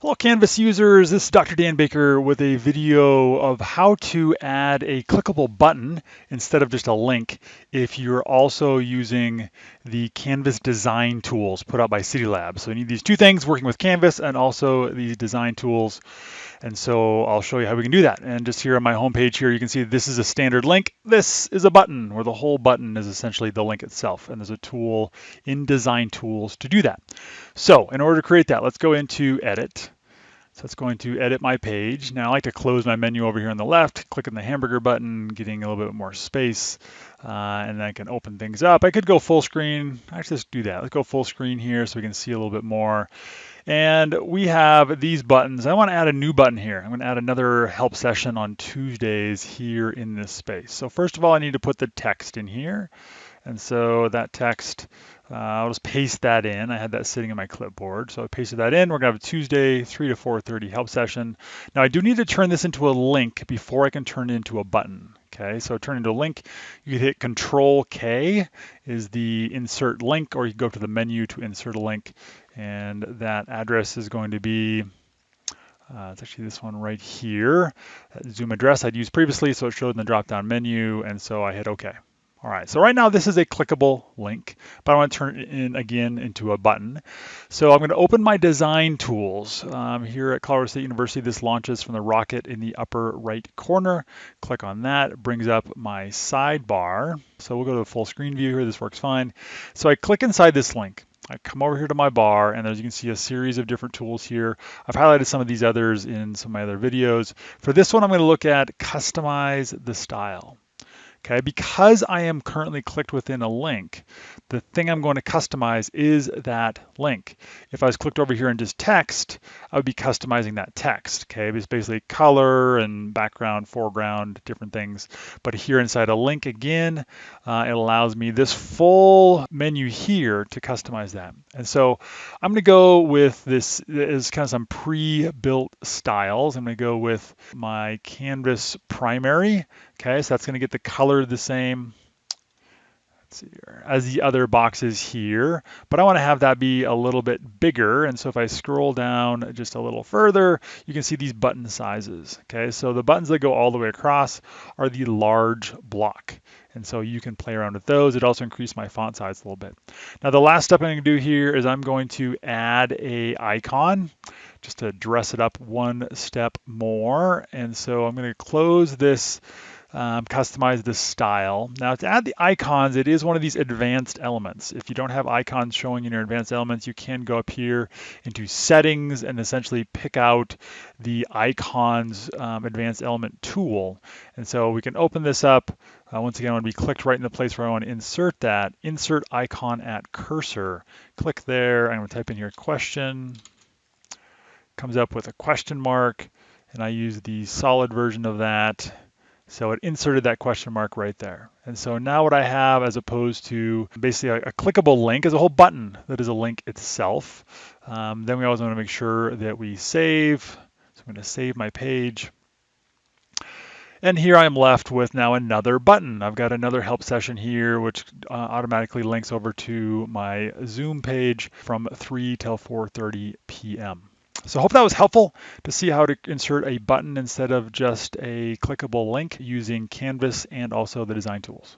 Hello Canvas users, this is Dr. Dan Baker with a video of how to add a clickable button instead of just a link if you're also using the Canvas design tools put out by City CIDI Labs. So you need these two things, working with Canvas and also these design tools. And so I'll show you how we can do that. And just here on my homepage here, you can see this is a standard link. This is a button where the whole button is essentially the link itself. And there's a tool in design tools to do that. So in order to create that, let's go into edit. So it's going to edit my page. Now I like to close my menu over here on the left, clicking the hamburger button, getting a little bit more space, uh, and then I can open things up. I could go full screen. Actually, let's do that. Let's go full screen here so we can see a little bit more. And we have these buttons. I want to add a new button here. I'm to add another help session on Tuesdays here in this space. So first of all, I need to put the text in here. And so that text, uh, I'll just paste that in. I had that sitting in my clipboard. So I pasted that in. We're gonna have a Tuesday, 3 to 4.30 help session. Now I do need to turn this into a link before I can turn it into a button. Okay, so turn into a link, you hit Control K is the insert link, or you go to the menu to insert a link. And that address is going to be uh, it's actually this one right here. Zoom address I'd used previously, so it showed in the drop-down menu, and so I hit OK. All right, so right now this is a clickable link, but I want to turn it in again into a button. So I'm going to open my design tools. Um, here at Colorado State University, this launches from the rocket in the upper right corner. Click on that, brings up my sidebar. So we'll go to the full screen view here, this works fine. So I click inside this link. I come over here to my bar and as you can see a series of different tools here. I've highlighted some of these others in some of my other videos. For this one, I'm going to look at customize the style. Okay, because I am currently clicked within a link, the thing I'm going to customize is that link. If I was clicked over here in just text, I would be customizing that text. Okay, it's basically color and background, foreground, different things. But here inside a link again, uh, it allows me this full menu here to customize that. And so I'm going to go with this is kind of some pre-built styles. I'm going to go with my canvas primary. Okay, so that's going to get the color the same here, as the other boxes here, but I want to have that be a little bit bigger. And so if I scroll down just a little further, you can see these button sizes. Okay, so the buttons that go all the way across are the large block. And so you can play around with those. It also increased my font size a little bit. Now the last step I'm going to do here is I'm going to add a icon just to dress it up one step more. And so I'm going to close this um, customize the style. Now to add the icons, it is one of these advanced elements. If you don't have icons showing in your advanced elements, you can go up here into settings and essentially pick out the icons um, advanced element tool. And so we can open this up. Uh, once again, I want to be clicked right in the place where I want to insert that, insert icon at cursor. Click there, I'm gonna type in here question. Comes up with a question mark, and I use the solid version of that. So it inserted that question mark right there. And so now what I have as opposed to basically a, a clickable link is a whole button that is a link itself. Um, then we always want to make sure that we save. So I'm going to save my page. And here I'm left with now another button. I've got another help session here, which uh, automatically links over to my Zoom page from 3 till 4.30 p.m. So I hope that was helpful to see how to insert a button instead of just a clickable link using Canvas and also the design tools.